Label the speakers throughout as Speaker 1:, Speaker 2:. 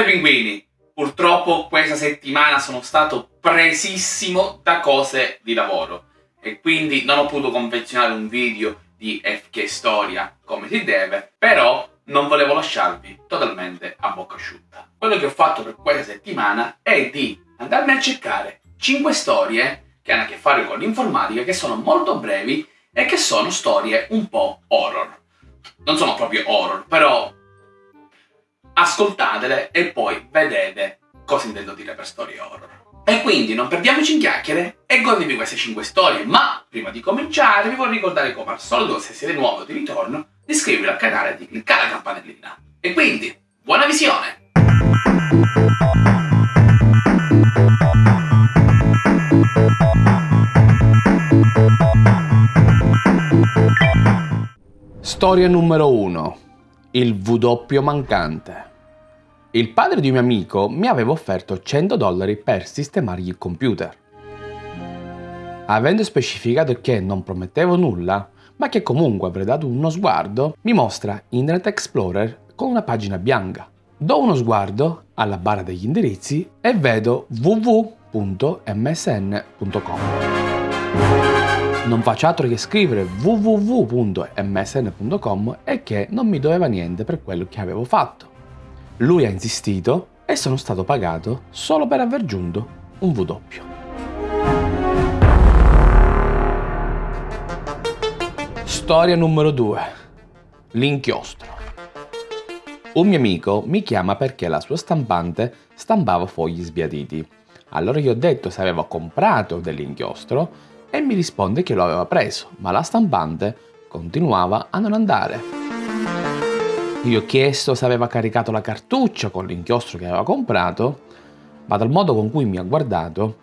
Speaker 1: Salve pinguini! Purtroppo questa settimana sono stato presissimo da cose di lavoro e quindi non ho potuto confezionare un video di FK Storia come si deve, però non volevo lasciarvi totalmente a bocca asciutta. Quello che ho fatto per questa settimana è di andarmi a cercare 5 storie che hanno a che fare con l'informatica, che sono molto brevi e che sono storie un po' horror. Non sono proprio horror, però ascoltatele e poi vedete cosa intendo dire per storie horror. E quindi non perdiamoci in chiacchiere e godetevi queste 5 storie, ma prima di cominciare vi vorrei ricordare come al solito, se siete nuovi o di ritorno, di iscrivervi al canale e di cliccare la campanellina. E quindi, buona visione! Storia numero 1. Il V mancante. Il padre di un mio amico mi aveva offerto 100 dollari per sistemargli il computer. Avendo specificato che non promettevo nulla, ma che comunque avrei dato uno sguardo, mi mostra Internet Explorer con una pagina bianca. Do uno sguardo alla barra degli indirizzi e vedo www.msn.com. Non faccio altro che scrivere www.msn.com e che non mi doveva niente per quello che avevo fatto. Lui ha insistito e sono stato pagato solo per aver giunto un doppio. Storia numero 2. L'inchiostro. Un mio amico mi chiama perché la sua stampante stampava fogli sbiaditi. Allora gli ho detto se avevo comprato dell'inchiostro e mi risponde che lo aveva preso, ma la stampante continuava a non andare. Gli ho chiesto se aveva caricato la cartuccia con l'inchiostro che aveva comprato, ma dal modo con cui mi ha guardato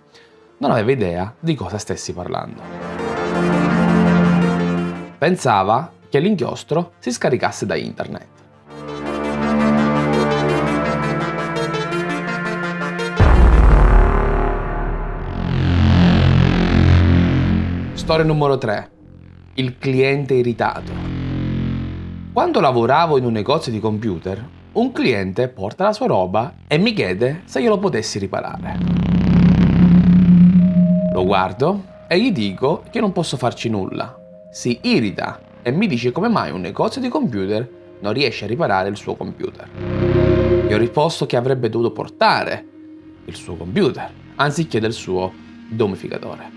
Speaker 1: non aveva idea di cosa stessi parlando. Pensava che l'inchiostro si scaricasse da internet. Storia numero 3. Il cliente irritato. Quando lavoravo in un negozio di computer, un cliente porta la sua roba e mi chiede se glielo potessi riparare. Lo guardo e gli dico che non posso farci nulla. Si irrita e mi dice come mai un negozio di computer non riesce a riparare il suo computer. Gli ho risposto che avrebbe dovuto portare il suo computer anziché del suo domificatore.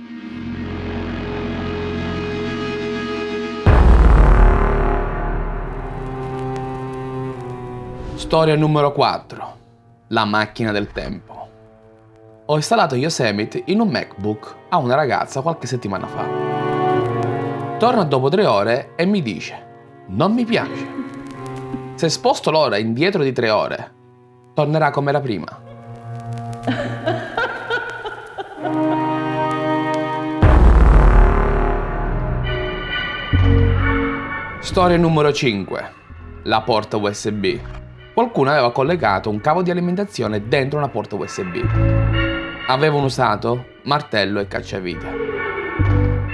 Speaker 1: Storia numero 4. La macchina del tempo. Ho installato Yosemite in un MacBook a una ragazza qualche settimana fa. Torna dopo tre ore e mi dice non mi piace. Se sposto l'ora indietro di tre ore, tornerà come era prima. Storia numero 5. La porta USB qualcuno aveva collegato un cavo di alimentazione dentro una porta USB. Avevano usato martello e cacciavite.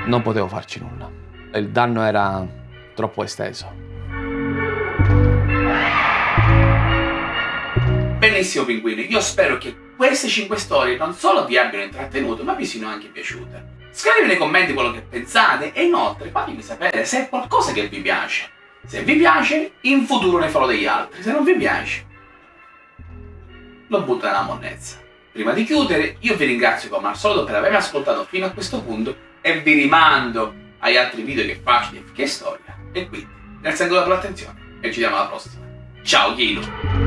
Speaker 1: Non potevo farci nulla. Il danno era troppo esteso. Benissimo pinguini, io spero che queste 5 storie non solo vi abbiano intrattenuto, ma vi siano anche piaciute. Scrivete nei commenti quello che pensate e inoltre fatemi sapere se è qualcosa che vi piace. Se vi piace, in futuro ne farò degli altri. Se non vi piace, lo butto nella monnezza. Prima di chiudere, io vi ringrazio come al solito per avermi ascoltato fino a questo punto e vi rimando agli altri video che faccio di Che Storia. E quindi, grazie ancora per l'attenzione e ci vediamo alla prossima. Ciao Chilo!